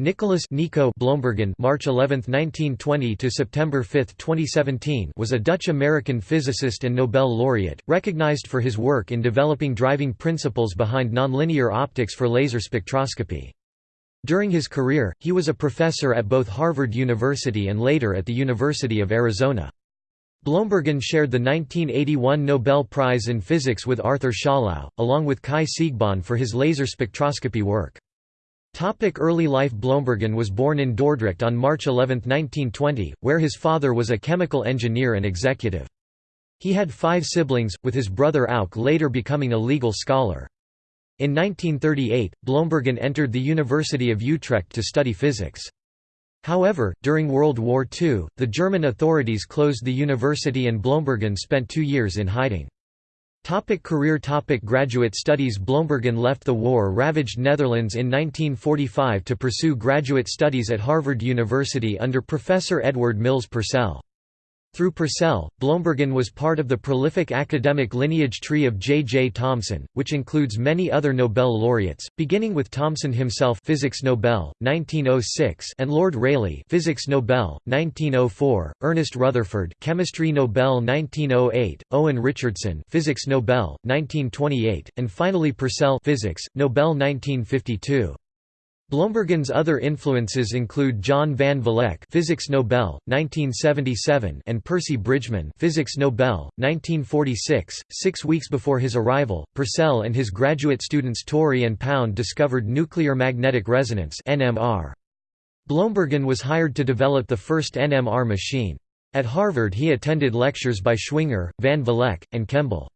Nicholas Nico Bloembergen March 11, 1920 to September 5, 2017 was a Dutch-American physicist and Nobel laureate, recognized for his work in developing driving principles behind nonlinear optics for laser spectroscopy. During his career, he was a professor at both Harvard University and later at the University of Arizona. Bloembergen shared the 1981 Nobel Prize in Physics with Arthur Schawlow, along with Kai Siegbahn for his laser spectroscopy work. Topic early life Bloembergen was born in Dordrecht on March 11, 1920, where his father was a chemical engineer and executive. He had five siblings, with his brother Auke later becoming a legal scholar. In 1938, Bloembergen entered the University of Utrecht to study physics. However, during World War II, the German authorities closed the university and Bloembergen spent two years in hiding. Topic career Topic Graduate studies Bloembergen left the war-ravaged Netherlands in 1945 to pursue graduate studies at Harvard University under Professor Edward Mills Purcell. Through Purcell, Bloembergen was part of the prolific academic lineage tree of J. J. Thomson, which includes many other Nobel laureates, beginning with Thomson himself Physics Nobel, 1906 and Lord Rayleigh Physics Nobel, 1904, Ernest Rutherford Chemistry Nobel 1908, Owen Richardson Physics Nobel, 1928, and finally Purcell Physics, Nobel 1952. Bloembergen's other influences include John van Vleck, Physics Nobel, 1977, and Percy Bridgman, Physics Nobel, 1946. Six weeks before his arrival, Purcell and his graduate students Torrey and Pound discovered nuclear magnetic resonance (NMR). Bloembergen was hired to develop the first NMR machine. At Harvard, he attended lectures by Schwinger, van Vleck, and Kemble.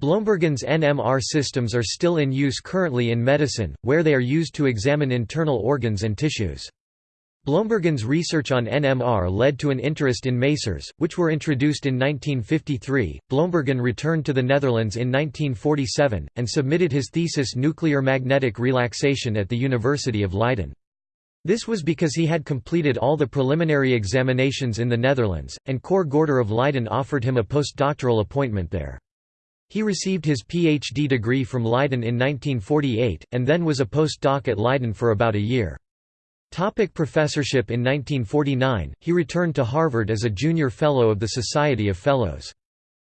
Bloembergen's NMR systems are still in use currently in medicine, where they are used to examine internal organs and tissues. Bloembergen's research on NMR led to an interest in masers, which were introduced in 1953. Bloembergen returned to the Netherlands in 1947, and submitted his thesis Nuclear Magnetic Relaxation at the University of Leiden. This was because he had completed all the preliminary examinations in the Netherlands, and Cor Gorter of Leiden offered him a postdoctoral appointment there. He received his Ph.D. degree from Leiden in 1948, and then was a postdoc at Leiden for about a year. Topic professorship In 1949, he returned to Harvard as a junior fellow of the Society of Fellows.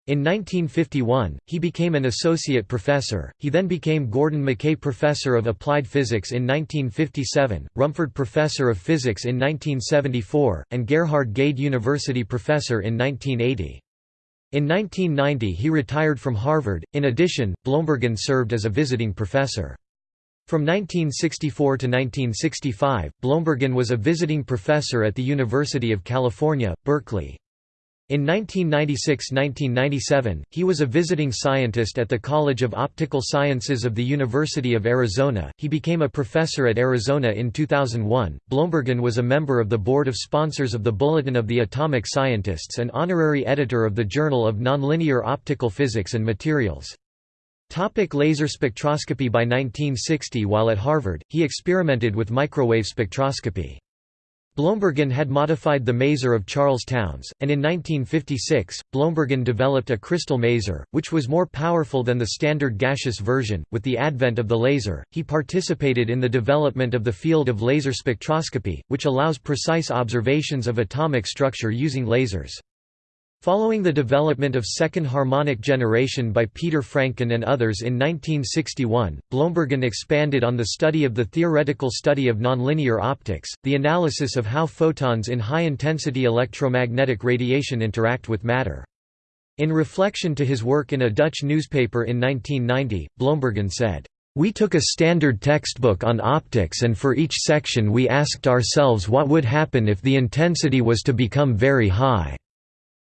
In 1951, he became an associate professor, he then became Gordon McKay Professor of Applied Physics in 1957, Rumford Professor of Physics in 1974, and Gerhard Gade University Professor in 1980. In 1990 he retired from Harvard. In addition, Bloembergen served as a visiting professor. From 1964 to 1965, Bloembergen was a visiting professor at the University of California, Berkeley. In 1996–1997, he was a visiting scientist at the College of Optical Sciences of the University of Arizona. He became a professor at Arizona in 2001. Bloembergen was a member of the board of sponsors of the Bulletin of the Atomic Scientists and honorary editor of the Journal of Nonlinear Optical Physics and Materials. Topic laser spectroscopy By 1960 while at Harvard, he experimented with microwave spectroscopy. Bloembergen had modified the maser of Charles Townes, and in 1956, Bloembergen developed a crystal maser, which was more powerful than the standard gaseous version. With the advent of the laser, he participated in the development of the field of laser spectroscopy, which allows precise observations of atomic structure using lasers. Following the development of second harmonic generation by Peter Franken and others in 1961, Bloembergen expanded on the study of the theoretical study of nonlinear optics, the analysis of how photons in high-intensity electromagnetic radiation interact with matter. In reflection to his work in a Dutch newspaper in 1990, Bloembergen said, "...we took a standard textbook on optics and for each section we asked ourselves what would happen if the intensity was to become very high."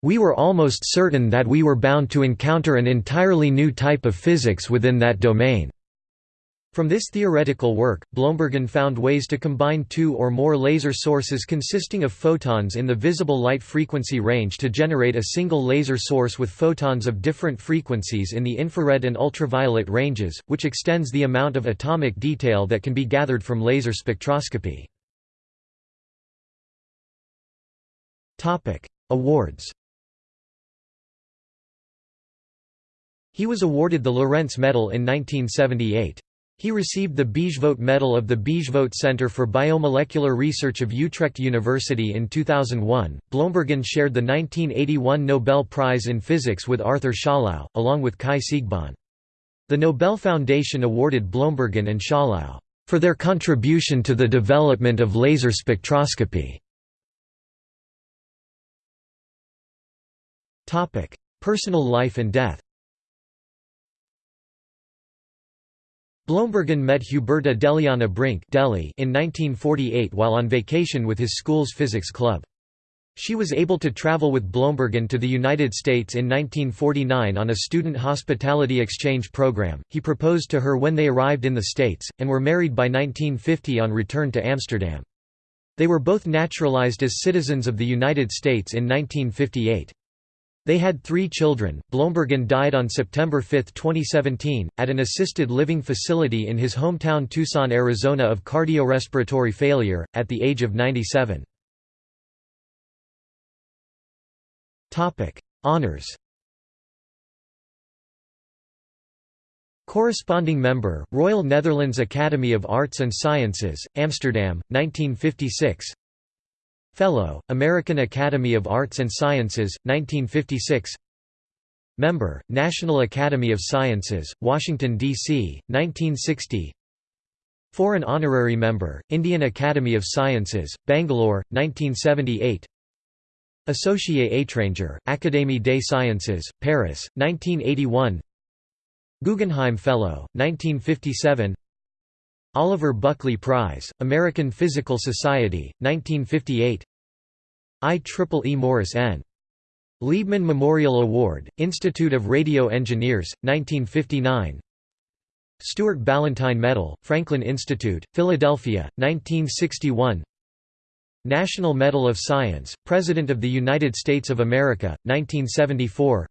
We were almost certain that we were bound to encounter an entirely new type of physics within that domain. From this theoretical work, Bloembergen found ways to combine two or more laser sources consisting of photons in the visible light frequency range to generate a single laser source with photons of different frequencies in the infrared and ultraviolet ranges, which extends the amount of atomic detail that can be gathered from laser spectroscopy. Awards He was awarded the Lorentz Medal in 1978. He received the Bijvoet Medal of the Bijvoet Center for Biomolecular Research of Utrecht University in 2001. Bloembergen shared the 1981 Nobel Prize in Physics with Arthur Schawlow, along with Kai Siegbahn. The Nobel Foundation awarded Bloembergen and Schawlow for their contribution to the development of laser spectroscopy. Personal life and death Bloembergen met Huberta Deliana Brink Deli in 1948 while on vacation with his school's physics club. She was able to travel with Bloembergen to the United States in 1949 on a student hospitality exchange program. He proposed to her when they arrived in the States, and were married by 1950 on return to Amsterdam. They were both naturalized as citizens of the United States in 1958. They had three children. Bloembergen died on September 5, 2017, at an assisted living facility in his hometown Tucson, Arizona of cardiorespiratory failure, at the age of 97. Honours Corresponding member, Royal Netherlands Academy of Arts and Sciences, Amsterdam, 1956 Fellow, American Academy of Arts and Sciences, 1956 Member, National Academy of Sciences, Washington, D.C., 1960 Foreign Honorary Member, Indian Academy of Sciences, Bangalore, 1978 Associé étranger, Académie des Sciences, Paris, 1981 Guggenheim Fellow, 1957 Oliver Buckley Prize, American Physical Society, 1958 IEEE Morris N. Liebmann Memorial Award, Institute of Radio Engineers, 1959 Stuart Ballantine Medal, Franklin Institute, Philadelphia, 1961 National Medal of Science, President of the United States of America, 1974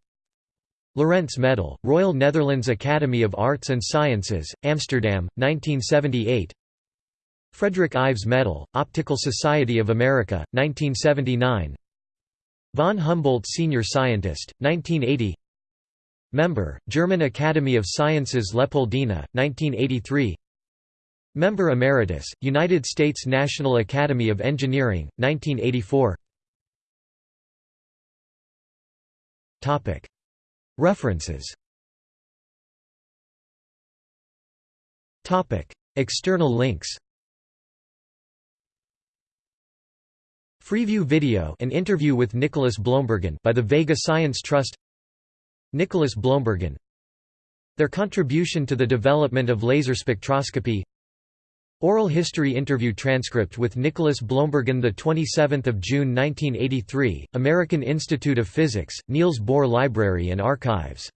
Lorentz Medal, Royal Netherlands Academy of Arts and Sciences, Amsterdam, 1978 Frederick Ives Medal, Optical Society of America, 1979 Von Humboldt Senior Scientist, 1980 Member, German Academy of Sciences Leopoldina, 1983 Member Emeritus, United States National Academy of Engineering, 1984 References. External links. Freeview video an interview with Nicholas Bloembergen by the Vega Science Trust. Nicholas Bloembergen Their contribution to the development of laser spectroscopy Oral history interview transcript with Nicholas Bloembergen 27 June 1983, American Institute of Physics, Niels Bohr Library and Archives